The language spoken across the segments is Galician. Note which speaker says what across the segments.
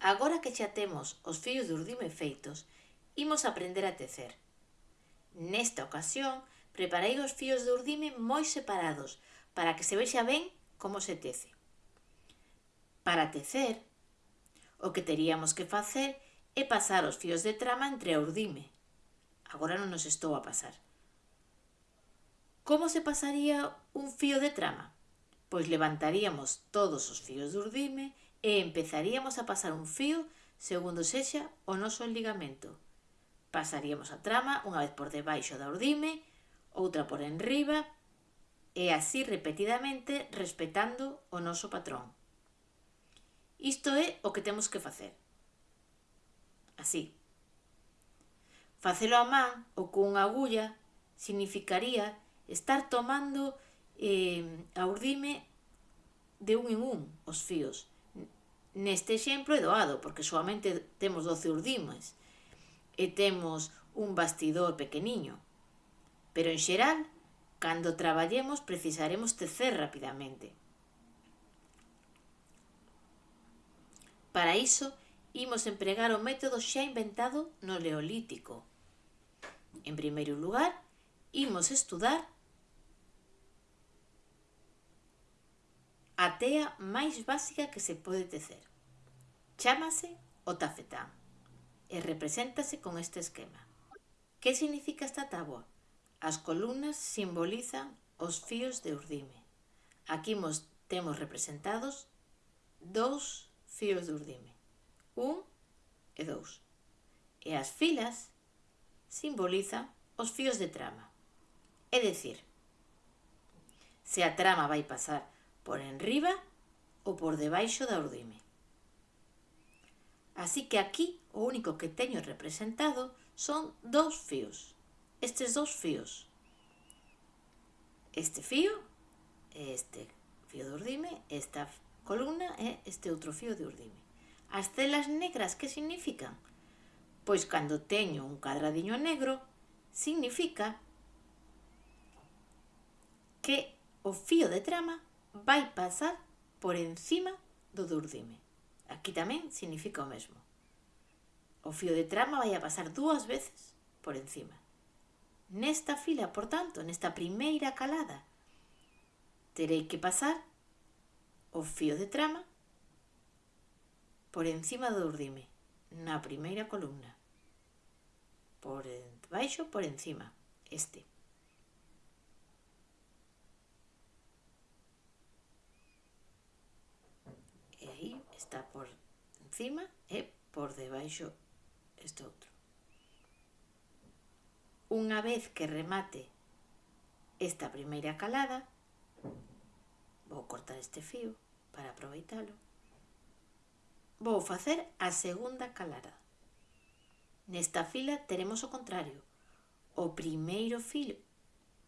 Speaker 1: Agora que xa temos os fillos de urdime feitos, imos aprender a tecer. Nesta ocasión, preparei os fillos de urdime moi separados para que se vexa ben como se tece. Para tecer, o que teríamos que facer é pasar os fios de trama entre a urdime. Agora non nos estou a pasar. Como se pasaría un fío de trama? Pois levantaríamos todos os fíos de urdime e e empezaríamos a pasar un fío segundo sexa o noso ligamento. Pasaríamos a trama unha vez por debaixo da urdime, outra por enriba e así repetidamente respetando o noso patrón. Isto é o que temos que facer. Así. Facelo a man ou cunha agulla significaría estar tomando eh, a urdime de un en un os fíos, Neste exemplo é doado, porque solamente temos 12 urdimas e temos un bastidor pequeniño. Pero en xeral, cando traballemos precisaremos tecer rapidamente. Para iso, imos empregar o método xa inventado no Neolítico. En primeiro lugar, imos estudar a tea máis básica que se pode tecer. Chámase o tafetán e represéntase con este esquema. Que significa esta táboa? As columnas simbolizan os fíos de urdime. Aquí mos, temos representados dous fíos de urdime, un e dous. E as filas simbolizan os fíos de trama. É dicir, se a trama vai pasar por enriba ou por debaixo da urdime. Así que aquí o único que teño representado son dous fíos. Estes dous fíos. Este fío e este fío de urdime, esta columna e este outro fío de urdime. As telas negras que significan? Pois cando teño un cadradiño negro, significa que o fío de trama vai pasar por encima do de urdime. Aquí tamén significa o mesmo. O fío de trama vai a pasar dúas veces por encima. Nesta fila, por tanto, nesta primeira calada, terei que pasar o fío de trama por encima do urdime, na primeira columna. Por baixo, por encima, este. está por encima e por debaixo este outro. Unha vez que remate esta primeira calada, vou cortar este fío para aproveitalo, vou facer a segunda calada. Nesta fila teremos o contrario. O primeiro filo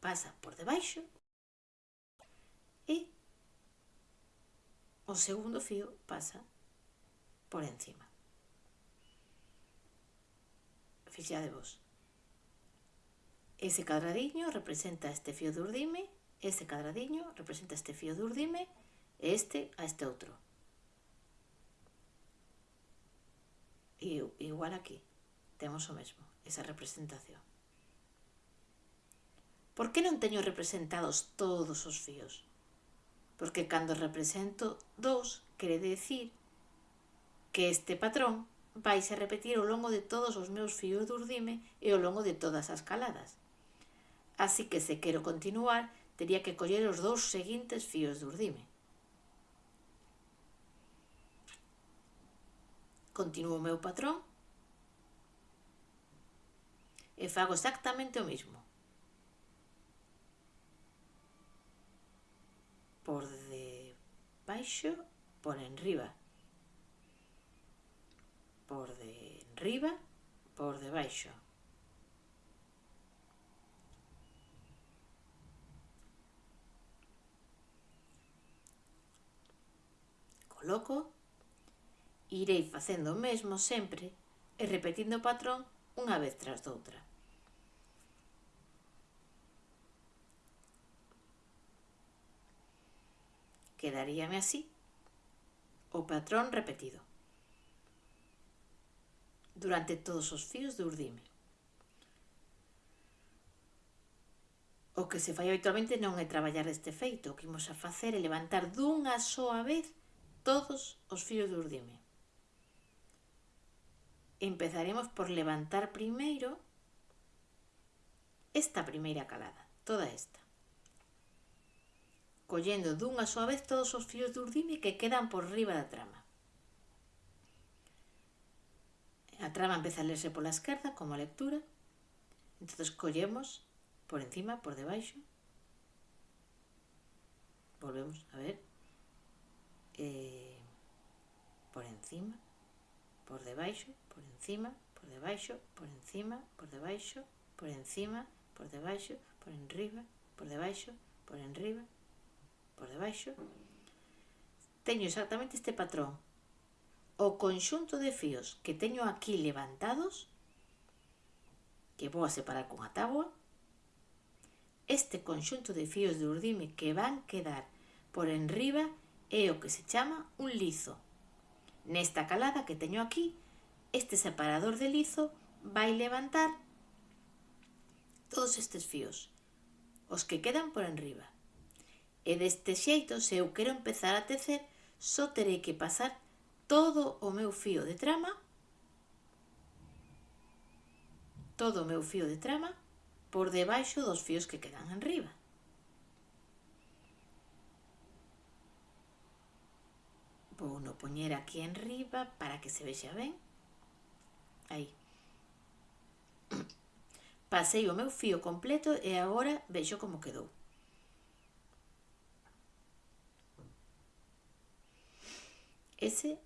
Speaker 1: pasa por debaixo, o segundo fío pasa por encima. Fixade vos. Ese cadradiño representa este fío de urdime, ese cadradiño representa este fío de urdime, e este a este outro. E igual aquí, temos o mesmo, esa representación. Por que non teño representados todos os fíos? porque cando represento 2 quere decir que este patrón vai se repetir ao longo de todos os meus fios de urdime e ao longo de todas as caladas. Así que se quero continuar, tería que coller os dous seguintes fios de urdime. Continúo o meu patrón e fago exactamente o mismo. por de baixo por enriba. Por de enriba por debaixo. Coloco, irei facendo o mesmo sempre e repetindo o patrón unha vez tras doutra. quedaríame así. O patrón repetido. Durante todos os fíos de urdime. O que se fai habitualmente non é traballar este feito, o que imos a facer é levantar dunha soa vez todos os fíos de urdime. Empezaremos por levantar primeiro esta primeira calada, toda esta collendo dunha súa vez todos os fios de urdime que quedan por riba da trama. A trama empeza a lerse pola esquerda como a lectura, entonces collemos por encima, por debaixo, volvemos a ver, eh, por encima, por debaixo, por encima, por debaixo, por encima, por debaixo, por encima, por debaixo, por enriba, por debaixo, por enriba, por debaixo, teño exactamente este patrón. O conxunto de fíos que teño aquí levantados, que vou a separar con a táboa, este conxunto de fíos de urdime que van quedar por enriba é o que se chama un lizo. Nesta calada que teño aquí, este separador de lizo vai levantar todos estes fíos, os que quedan por enriba. E deste xeito, se eu quero empezar a tecer, só terei que pasar todo o meu fío de trama todo o meu fío de trama por debaixo dos fíos que quedan en riba. Vou no poñer aquí en riba para que se vexa ben. Aí. Pasei o meu fío completo e agora vexo como quedou. Ese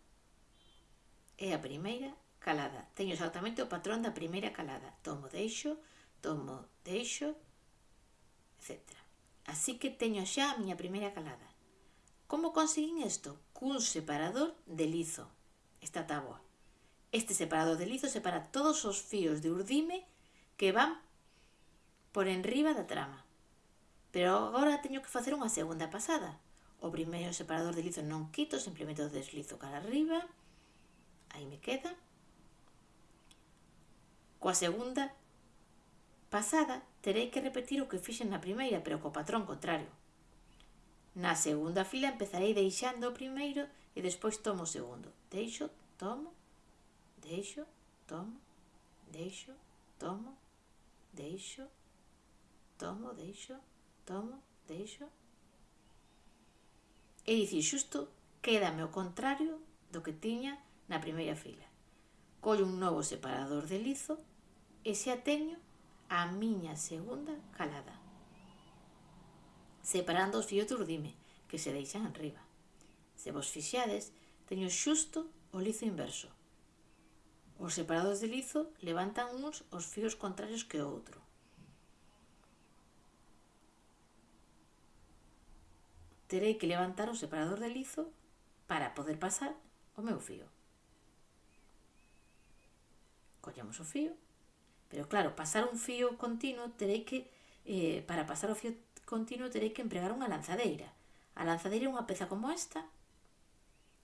Speaker 1: é a primeira calada. Teño exactamente o patrón da primeira calada. Tomo, deixo, tomo, deixo, etc. Así que teño xa a miña primeira calada. Como conseguín isto? Cun separador de lizo, esta táboa. Este separador de lizo separa todos os fíos de urdime que van por enriba da trama. Pero agora teño que facer unha segunda pasada o primeiro separador de lizo non quito, simplemente o deslizo cara arriba, aí me queda. Coa segunda pasada terei que repetir o que fixen na primeira, pero co patrón contrario. Na segunda fila empezarei deixando o primeiro e despois tomo o segundo. Deixo, tomo, deixo, tomo, deixo, tomo, deixo, tomo, deixo, tomo, deixo, tomo, deixo É dicir, xusto, quédame o contrario do que tiña na primeira fila. Collo un novo separador de lizo e xa teño a miña segunda calada. Separando os fiotos dime que se deixan enriba. Se vos fixades, teño xusto o lizo inverso. Os separados de lizo levantan uns os fíos contrarios que o outro. terei que levantar o separador de lizo para poder pasar o meu fío. Collemos o fío, pero claro, pasar un fío continuo terei que, eh, para pasar o fío continuo terei que empregar unha lanzadeira. A lanzadeira é unha peza como esta,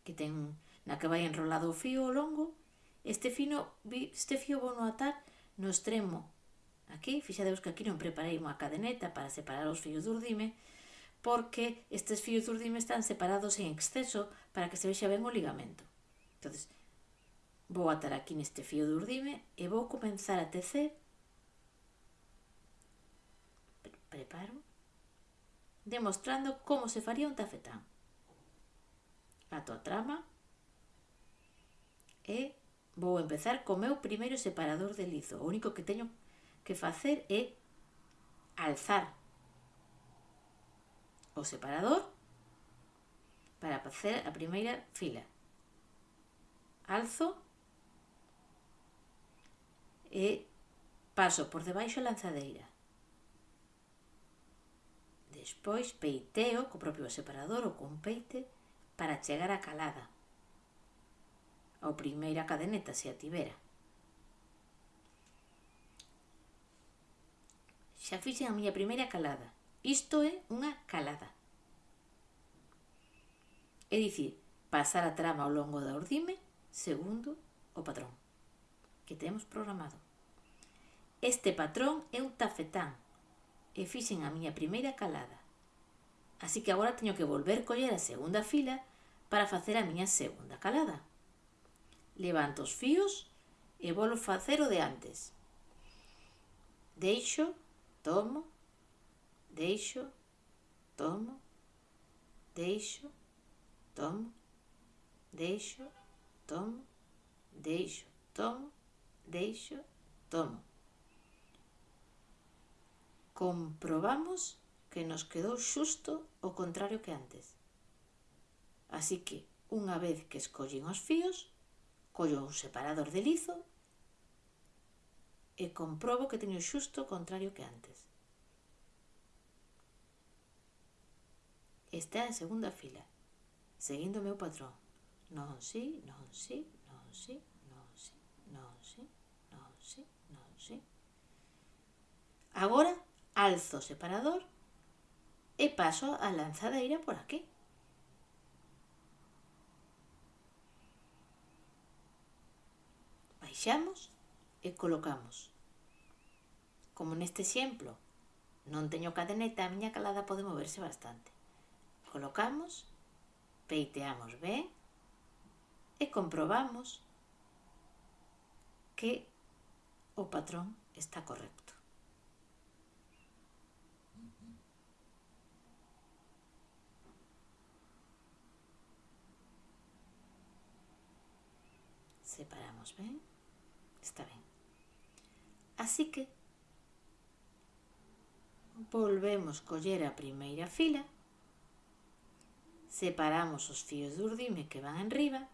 Speaker 1: que ten na que vai enrolado o fío o longo, este, fino, este fío vou no atar no extremo. Aquí, fixadeus que aquí non preparei unha cadeneta para separar os fíos do urdime, porque estes fios do urdime están separados en exceso para que se vexa ben o ligamento. entonces vou atar aquí neste fío do urdime e vou comenzar a tecer preparo demostrando como se faría un tafetán. Ato a trama e vou empezar co meu primeiro separador de lizo. O único que teño que facer é alzar o separador para facer a primeira fila. Alzo e paso por debaixo a lanzadeira. Despois peiteo co propio separador ou con peite para chegar á calada, ao primeira cadeneta se a tivera. Xa fixen a miña primeira calada, Isto é unha calada. É dicir, pasar a trama ao longo da ordime segundo o patrón que temos programado. Este patrón é un tafetán e fixen a miña primeira calada. Así que agora teño que volver coller a segunda fila para facer a miña segunda calada. Levanto os fíos e volo facer o de antes. Deixo, tomo deixo, tomo, deixo, tomo, deixo, tomo, deixo, tomo, deixo, tomo. Comprobamos que nos quedou xusto o contrario que antes. Así que, unha vez que escollen os fíos, collo un separador de lizo e comprobo que teño xusto o contrario que antes. está en segunda fila, seguindo o meu patrón. Non, si, non, si, non, si, non, si, non, si, non, si, non, si. Agora alzo o separador e paso a lanzadeira por aquí. baixamos e colocamos. Como neste exemplo, non teño cadeneta, a miña calada pode moverse bastante. Colocamos, peiteamos ben e comprobamos que o patrón está correcto. Separamos ben, está ben. Así que volvemos coller a primeira fila separamos os fíos do urdime que van enriba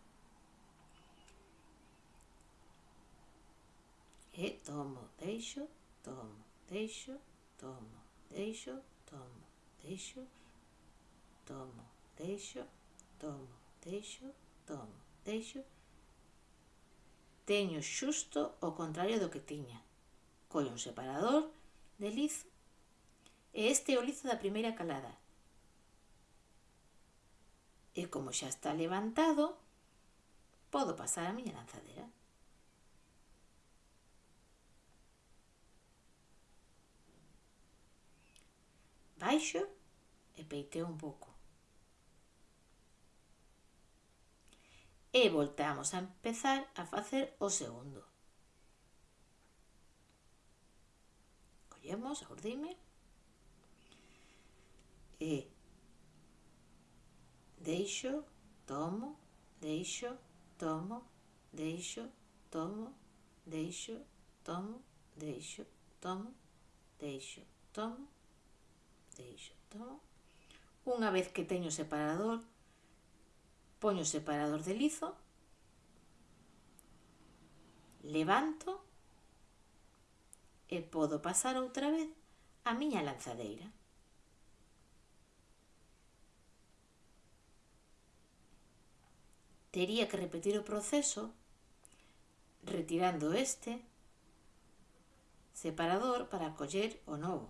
Speaker 1: e tomo, deixo, tomo, deixo, tomo, deixo, tomo, deixo, tomo, deixo, tomo, deixo, tomo, deixo. Teño xusto o contrario do que tiña. Collo un separador de lizo e este é o lizo da primeira calada E como xa está levantado, podo pasar a miña lanzadera. Baixo e peiteo un pouco. E voltamos a empezar a facer o segundo. Collemos, aurdime. E deixo, tomo, deixo, tomo, deixo, tomo, deixo, tomo, deixo, tomo, deixo, tomo, deixo, tomo. Unha vez que teño o separador, poño o separador de lizo, levanto e podo pasar outra vez a miña lanzadeira. tería que repetir o proceso retirando este separador para coller o novo.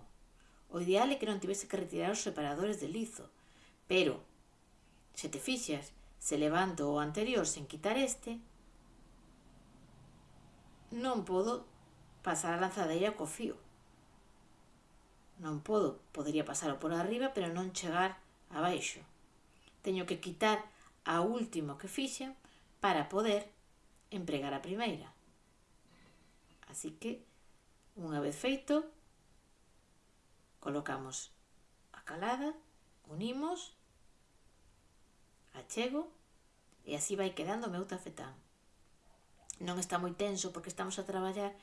Speaker 1: O ideal é que non tivese que retirar os separadores de lizo, pero, se te fixas, se levanto o anterior sen quitar este, non podo pasar a lanzadeira co fío. Non podo, podería pasar por arriba, pero non chegar abaixo. Teño que quitar a última que fixen para poder empregar a primeira. Así que, unha vez feito, colocamos a calada, unimos, achego, e así vai quedando o meu tafetán. Non está moi tenso porque estamos a traballar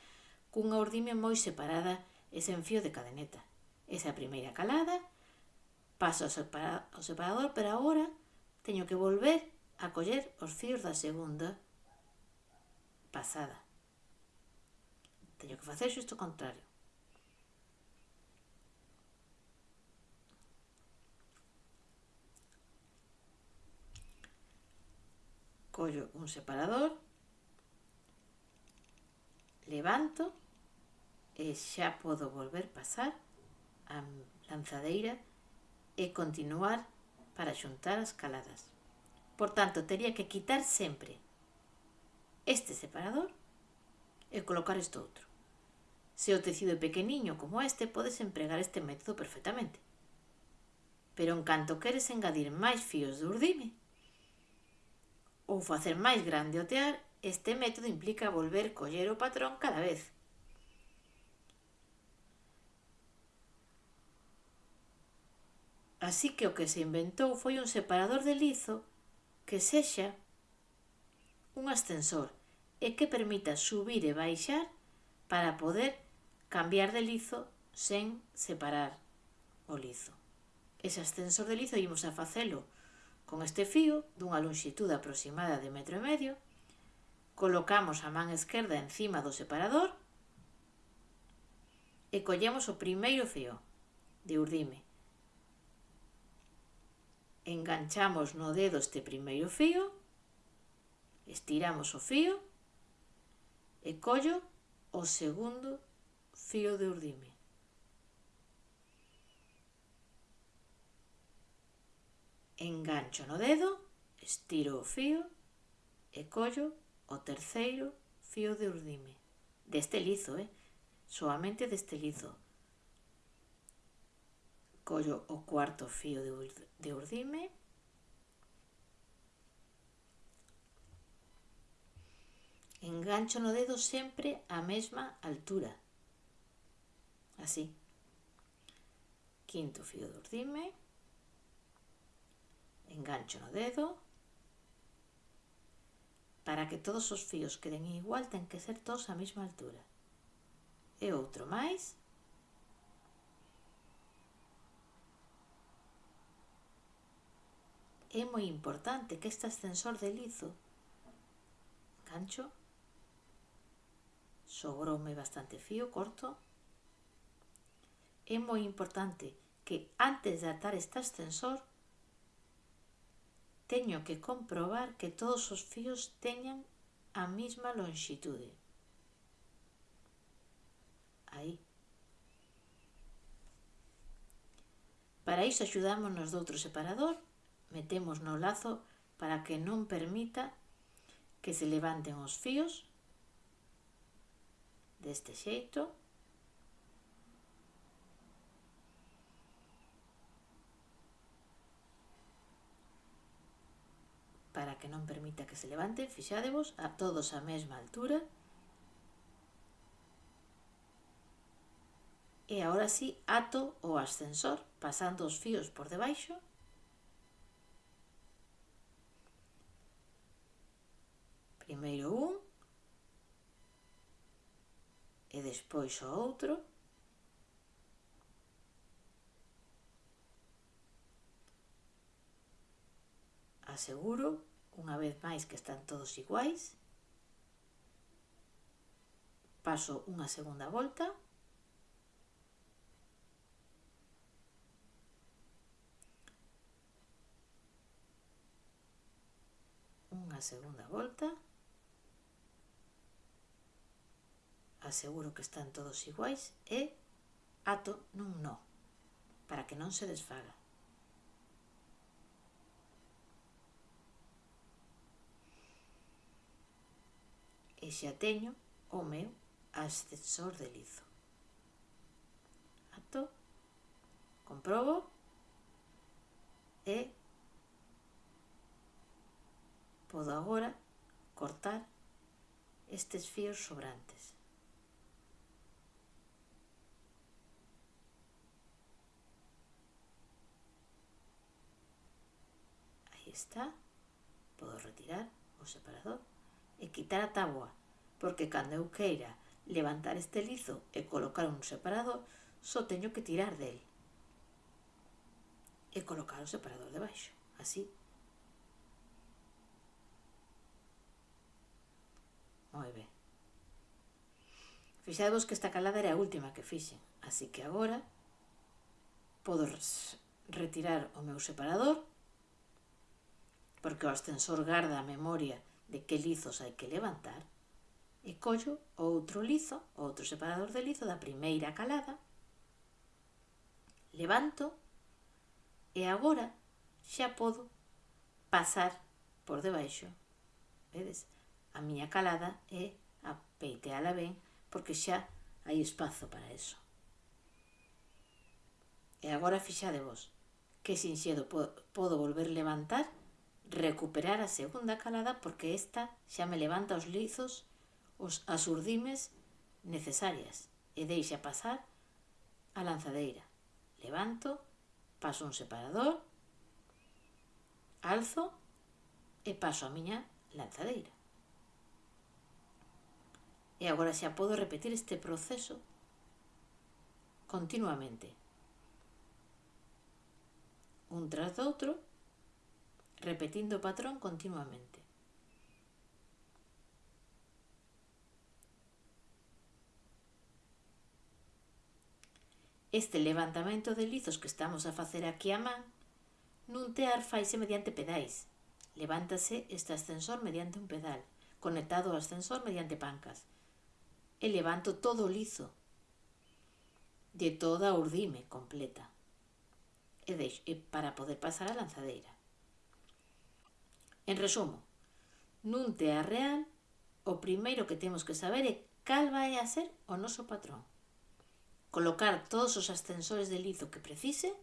Speaker 1: cunha ordime moi separada e sen fío de cadeneta. Esa primeira calada, paso ao separador, pero agora teño que volver a coller os fíos da segunda pasada. Teño que facer xusto o contrario. collo un separador, levanto e xa podo volver pasar a lanzadeira e continuar para xuntar as caladas. Por tanto, tería que quitar sempre este separador e colocar este outro. Se o tecido é pequeniño como este, podes empregar este método perfectamente. Pero en canto queres engadir máis fíos de urdime ou facer máis grande o tear, este método implica volver coller o patrón cada vez Así que o que se inventou foi un separador de lizo que sexa un ascensor e que permita subir e baixar para poder cambiar de lizo sen separar o lizo. Ese ascensor de lizo imos a facelo con este fío dunha longitude aproximada de metro e medio, colocamos a man esquerda encima do separador e collemos o primeiro fío de urdime enganchamos no dedo este primeiro fío, estiramos o fío e collo o segundo fío de urdime. Engancho no dedo, estiro o fío e collo o terceiro fío de urdime. Deste lizo, eh? Soamente deste lizo collo o cuarto fío de urdime. Engancho no dedo sempre a mesma altura. Así. Quinto fío de urdime. Engancho no dedo. Para que todos os fíos queden igual ten que ser todos a mesma altura. E outro máis. é moi importante que este ascensor de lizo. Gancho sobroume bastante fío corto. É moi importante que antes de atar este ascensor teño que comprobar que todos os fíos teñan a mesma longitude aí. Para iso axudámonos doutro separador metemos no lazo para que non permita que se levanten os fíos deste xeito para que non permita que se levanten, fixadevos, a todos a mesma altura. E agora sí, ato o ascensor, pasando os fíos por debaixo primeiro un e despois o outro. Aseguro unha vez máis que están todos iguais paso unha segunda volta unha segunda volta aseguro que están todos iguais e ato nun no, para que non se desfaga. E xa teño o meu ascensor de lizo. Ato, comprobo e podo agora cortar estes fíos sobrantes. está, podo retirar o separador e quitar a táboa, porque cando eu queira levantar este lizo e colocar un separador, só teño que tirar del e colocar o separador debaixo, así. Moi ben. Fixadevos que esta calada era a última que fixen, así que agora podo retirar o meu separador porque o ascensor garda a memoria de que lizos hai que levantar, e collo outro lizo, outro separador de lizo da primeira calada, levanto e agora xa podo pasar por debaixo. Vedes? A miña calada é a peiteala ben porque xa hai espazo para eso. E agora fixade vos que sinxedo podo volver levantar recuperar a segunda calada porque esta xa me levanta os lizos, os asurdimes necesarias e deixa pasar a lanzadeira. Levanto, paso un separador, alzo e paso a miña lanzadeira. E agora xa podo repetir este proceso continuamente. Un tras do outro, repetindo o patrón continuamente. Este levantamento de lizos que estamos a facer aquí a man nun tear faise mediante pedais. Levántase este ascensor mediante un pedal, conectado ao ascensor mediante pancas. E levanto todo lizo de toda urdime completa e, deixo, e para poder pasar a lanzadeira. En resumo, nun tea real, o primeiro que temos que saber é cal vai a ser o noso patrón. Colocar todos os ascensores de lizo que precise.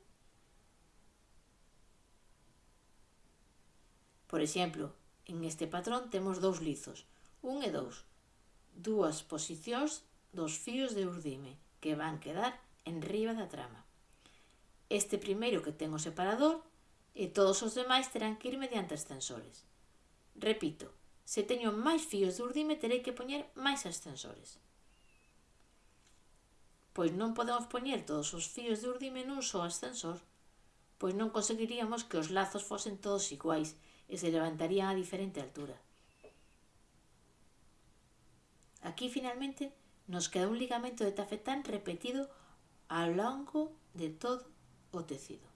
Speaker 1: Por exemplo, en este patrón temos dous lizos, un e dous, dúas posicións dos fíos de urdime que van quedar enriba da trama. Este primeiro que ten o separador e todos os demais terán que ir mediante ascensores. Repito, se teño máis fíos de urdime terei que poñer máis ascensores. Pois non podemos poñer todos os fíos de urdime nun só ascensor, pois non conseguiríamos que os lazos fosen todos iguais e se levantarían a diferente altura. Aquí finalmente nos queda un ligamento de tafetán repetido ao longo de todo o tecido.